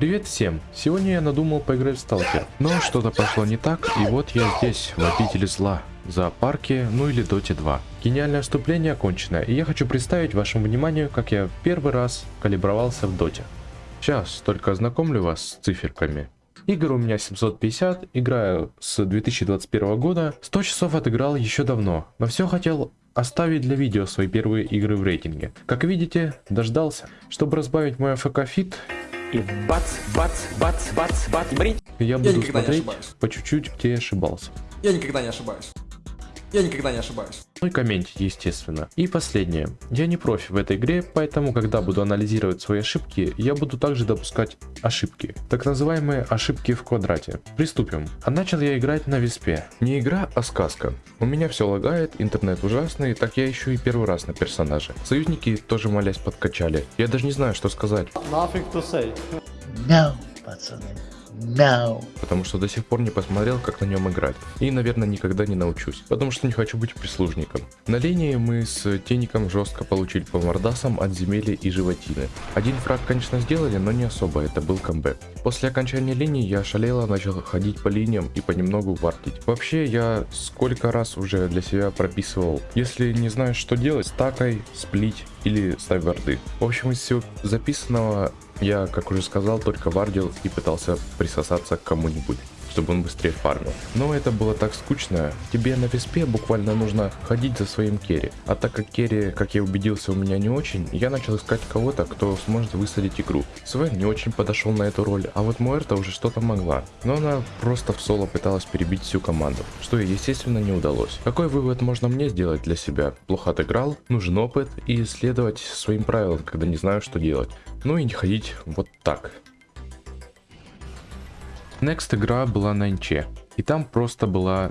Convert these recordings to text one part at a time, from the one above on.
Привет всем! Сегодня я надумал поиграть в Сталкер, но что-то пошло не так, и вот я здесь, в обители зла, в зоопарке, ну или Доте 2. Гениальное вступление окончено, и я хочу представить вашему вниманию, как я первый раз калибровался в Доте. Сейчас только ознакомлю вас с циферками. Игр у меня 750, играю с 2021 года, 100 часов отыграл еще давно, но все хотел оставить для видео свои первые игры в рейтинге. Как видите, дождался. Чтобы разбавить мой AFK feed, И бац, бац, бац, бац, бац, брить. я буду никогда не смотреть ошибаюсь. по чуть-чуть, где я ошибался. Я никогда не ошибаюсь. Я никогда не ошибаюсь. Ну и комментить, естественно. И последнее. Я не профи в этой игре, поэтому, когда буду анализировать свои ошибки, я буду также допускать ошибки. Так называемые ошибки в квадрате. Приступим. А начал я играть на виспе. Не игра, а сказка. У меня все лагает, интернет ужасный, так я еще и первый раз на персонаже. Союзники тоже молясь подкачали. Я даже не знаю, что сказать. Nothing to say. No, пацаны, no. потому что до сих пор не посмотрел, как на нем играть. И, наверное, никогда не научусь, потому что не хочу быть прислужником. На линии мы с Теником жестко получили по мордасам от земели и животины. Один фраг, конечно, сделали, но не особо, это был камбэк. После окончания линии я шалело начал ходить по линиям и понемногу вартить. Вообще, я сколько раз уже для себя прописывал, если не знаешь, что делать, стакай, сплить или ставь варды. В общем, из всего записанного я, как уже сказал, только вардил и пытался присосаться к кому-нибудь чтобы он быстрее фармил. Но это было так скучно. Тебе на виспе буквально нужно ходить за своим керри. А так как керри, как я убедился, у меня не очень, я начал искать кого-то, кто сможет высадить игру. Свен не очень подошел на эту роль, а вот Муэрта уже что-то могла. Но она просто в соло пыталась перебить всю команду, что ей, естественно, не удалось. Какой вывод можно мне сделать для себя? Плохо отыграл, нужен опыт и следовать своим правилам, когда не знаю, что делать. Ну и не ходить вот так. Next игра была на инче. И там просто была...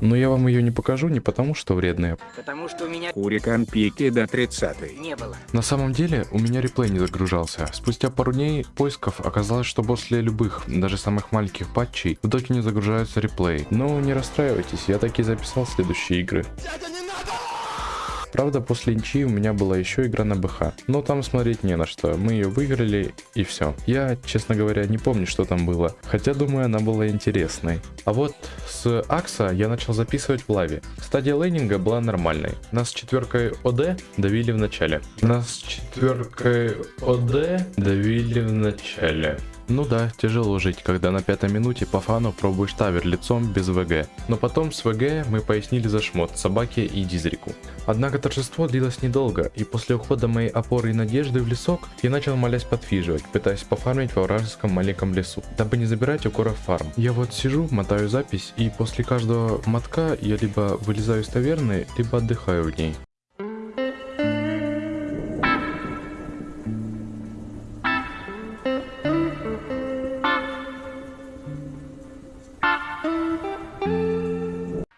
Но я вам ее не покажу не потому, что вредная. Потому что у меня Курикан пики до 30 не было. На самом деле, у меня реплей не загружался. Спустя пару дней поисков оказалось, что после любых, даже самых маленьких патчей, в доке не загружаются реплеи. Но не расстраивайтесь, я таки записал следующие игры. Правда, после инчи у меня была еще игра на БХ, но там смотреть не на что, мы ее выиграли и все. Я, честно говоря, не помню, что там было, хотя думаю, она была интересной. А вот с Акса я начал записывать в лаве. Стадия лейнинга была нормальной. Нас с четверкой ОД давили в начале. Нас с четверкой ОД давили в начале. Ну да, тяжело жить, когда на пятой минуте по фану пробуешь тавер лицом без ВГ. Но потом с ВГ мы пояснили за шмот собаке и дизрику. Однако торжество длилось недолго, и после ухода моей опоры и надежды в лесок, я начал молясь подфиживать, пытаясь пофармить во вражеском маленьком лесу, дабы не забирать у коров фарм. Я вот сижу, мотаю запись, и после каждого мотка я либо вылезаю из таверны, либо отдыхаю в ней.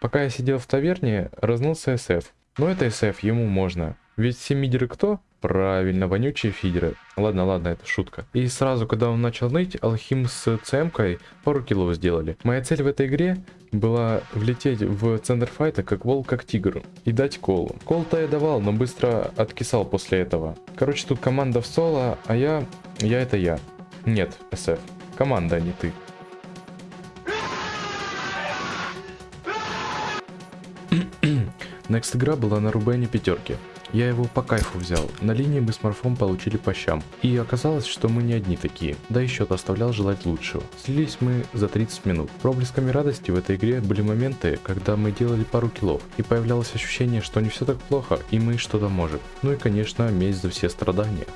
Пока я сидел в таверне, разнылся СФ. Но это СФ, ему можно. Ведь все мидеры кто? Правильно, вонючие фидеры. Ладно, ладно, это шутка. И сразу, когда он начал ныть, Алхим с ЦМ-кой пару киллов сделали. Моя цель в этой игре была влететь в центр файта как волк, как тигр. И дать колу. Кол-то я давал, но быстро откисал после этого. Короче, тут команда в соло, а я... Я это я. Нет, СФ. Команда, а не ты. Next игра была на Рубене пятерки. Я его по кайфу взял. На линии мы с Морфом получили по щам. И оказалось, что мы не одни такие. Да и счет оставлял желать лучшего. Слились мы за 30 минут. Проблесками радости в этой игре были моменты, когда мы делали пару киллов. И появлялось ощущение, что не все так плохо, и мы что-то можем. Ну и конечно, месть за все страдания.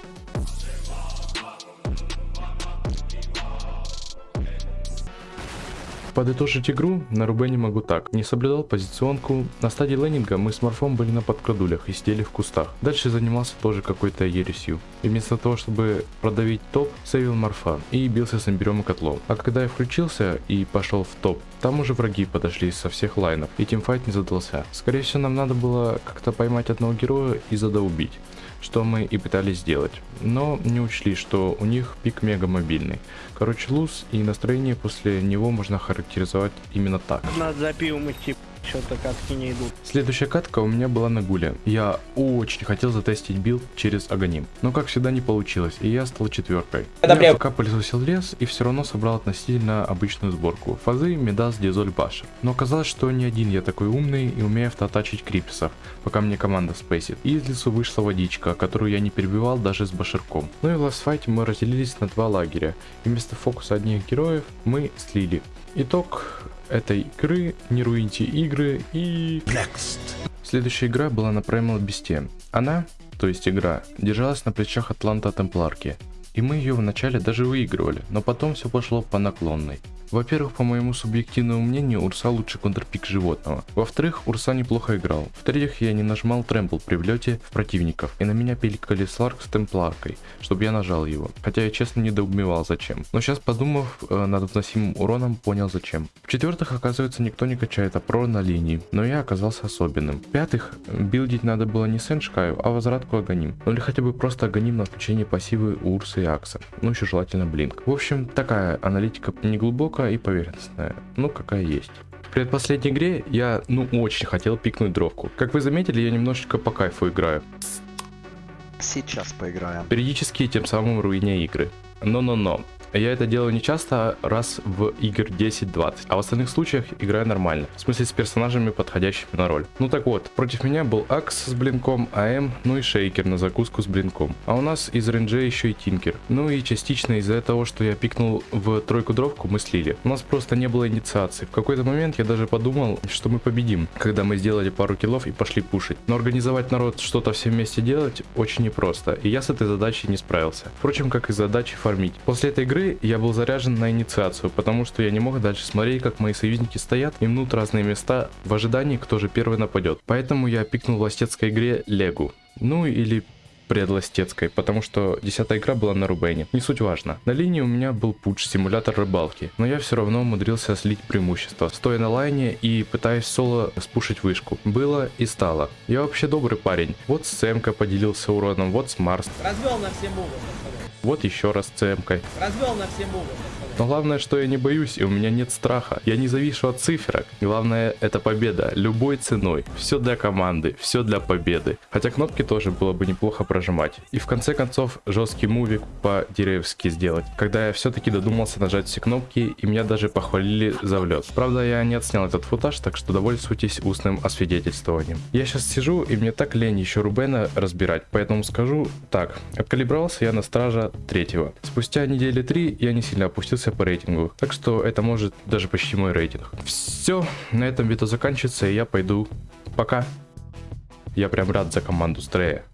Подытожить игру на Рубене могу так. Не соблюдал позиционку. На стадии лейнинга мы с Морфом были на подкрадулях и сидели в кустах. Дальше занимался тоже какой-то ересью. И вместо того, чтобы продавить топ, сейвил Морфа и бился с имбирем и котлом. А когда я включился и пошел в топ, там уже враги подошли со всех лайнов, и тимфайт не задался. Скорее всего, нам надо было как-то поймать одного героя и задоубить что мы и пытались сделать. Но не учли, что у них пик мега мобильный. Короче, lose и настроение после него можно характеризовать именно так. Надо за пивом идти. Что-то катки не идут. Следующая катка у меня была на гуле. Я очень хотел затестить билд через Аганим, но как всегда не получилось, и я стал четверкой. Я пока пылесосил лес и все равно собрал относительно обычную сборку. Фазы, Мидас, Дизоль, Баша. Но оказалось, что не один я такой умный и умею автоатачить крипсов, пока мне команда спейсит. И из лесу вышла водичка, которую я не перебивал даже с башерком. Ну и в ластфайте мы разделились на два лагеря, и вместо фокуса одних героев мы слили. Итог этой игры, не руиньте игры и... Next. Следующая игра была на Primal Beast. Она, то есть игра, держалась на плечах Атланта Темпларки. И мы ее вначале даже выигрывали, но потом все пошло по наклонной. Во-первых, по моему субъективному мнению, Урса лучше контрпик животного. Во-вторых, Урса неплохо играл. В-третьих, я не нажимал трэмпл при влете противников, и на меня пиликали Сларк с темпларкой, чтобы я нажал его. Хотя я честно недоумевал зачем. Но сейчас подумав э, над вносимым уроном, понял зачем. В-четвертых, оказывается, никто не качает АПРО на линии, но я оказался особенным. В-пятых, билдить надо было не Сеншкаю, а возвратку Аганим. Ну или хотя бы просто Аганим на включение пассивы у Урса и Акса. Ну еще желательно Блинк. В общем, такая аналитика не глубокая и поверхностная. Ну какая есть. В предпоследней игре я, ну, очень хотел пикнуть дровку. Как вы заметили, я немножечко по кайфу играю. Сейчас поиграем. Периодически тем самым руиня игры. Но-но-но. Я это делаю не часто, раз в игр 10-20, а в остальных случаях играю нормально. В смысле с персонажами, подходящими на роль. Ну так вот, против меня был Акс с блинком, АМ, ну и Шейкер на закуску с блинком. А у нас из рейнджа еще и Тинкер. Ну и частично из-за того, что я пикнул в тройку дровку, мы слили. У нас просто не было инициации. В какой-то момент я даже подумал, что мы победим, когда мы сделали пару киллов и пошли пушить. Но организовать народ что-то все вместе делать очень непросто, и я с этой задачей не справился. Впрочем, как и задачи фармить. После этой игры я был заряжен на инициацию, потому что я не мог дальше смотреть, как мои союзники стоят и мнут разные места в ожидании, кто же первый нападет. Поэтому я пикнул в ластецкой игре Легу. Ну или предластецкой, потому что десятая игра была на Рубене. Не суть важно. На линии у меня был пуч, симулятор рыбалки, но я все равно умудрился слить преимущество, стоя на лайне и пытаясь соло спушить вышку. Было и стало. Я вообще добрый парень. Вот с ЦМК поделился уроном, вот с Марс. Развел на все мувы, пацаны. Вот еще раз ЦМКой. Развел на все мувы, пацаны. Но главное, что я не боюсь, и у меня нет страха. Я не завишу от циферок. Главное, это победа. Любой ценой. Все для команды, все для победы. Хотя кнопки тоже было бы неплохо прожимать. И в конце концов, жесткий мувик по-деревски сделать. Когда я все-таки додумался нажать все кнопки, и меня даже похвалили за влет. Правда, я не отснял этот футаж, так что довольствуйтесь устным освидетельствованием. Я сейчас сижу, и мне так лень еще Рубена разбирать, поэтому скажу так. Откалибровался я на стража третьего. Спустя недели три я не сильно опустился по рейтингу. Так что это может даже почти мой рейтинг. Все, на этом видео заканчивается, и я пойду. Пока. Я прям рад за команду Стрея.